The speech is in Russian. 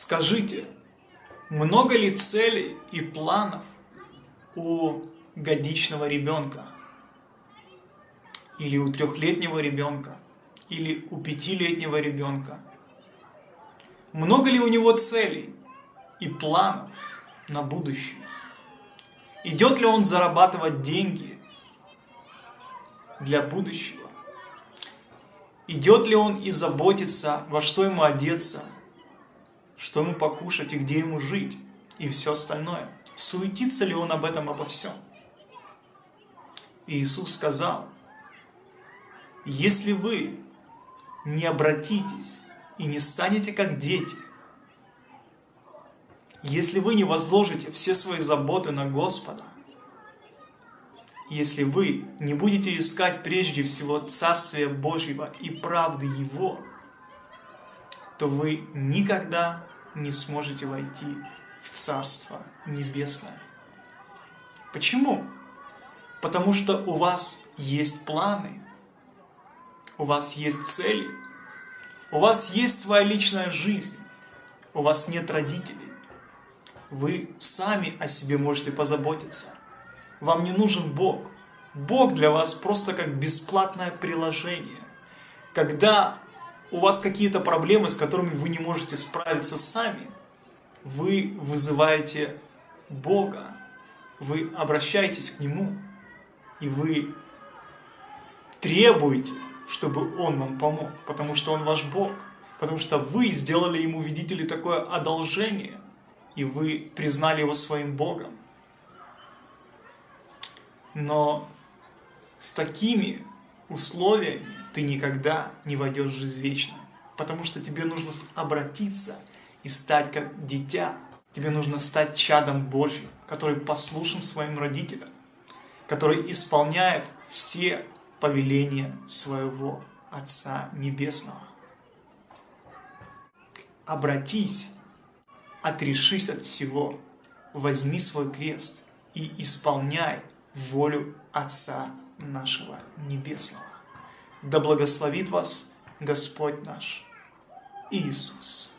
Скажите, много ли целей и планов у годичного ребенка? Или у трехлетнего ребенка? Или у пятилетнего ребенка? Много ли у него целей и планов на будущее? Идет ли он зарабатывать деньги для будущего? Идет ли он и заботится, во что ему одеться, что ему покушать и где ему жить, и все остальное? Суетится ли он об этом, обо всем? И Иисус сказал, если вы не обратитесь и не станете как дети, если вы не возложите все свои заботы на Господа, если вы не будете искать прежде всего Царствия Божьего и правды Его, то вы никогда не сможете войти в Царство Небесное. Почему? Потому что у вас есть планы, у вас есть цели, у вас есть своя личная жизнь, у вас нет родителей. Вы сами о себе можете позаботиться. Вам не нужен Бог. Бог для вас просто как бесплатное приложение. Когда у вас какие-то проблемы, с которыми вы не можете справиться сами, вы вызываете Бога, вы обращаетесь к Нему, и вы требуете, чтобы Он вам помог, потому что Он ваш Бог, потому что вы сделали Ему, видите ли, такое одолжение, и вы признали Его своим Богом. Но с такими условиями ты никогда не войдешь в жизнь вечную. Потому что тебе нужно обратиться и стать как дитя. Тебе нужно стать чадом Божьим, который послушен своим родителям, который исполняет все повеления своего Отца Небесного. Обратись, отрешись от всего, возьми свой крест и исполняй волю Отца нашего Небесного. Да благословит вас Господь наш Иисус.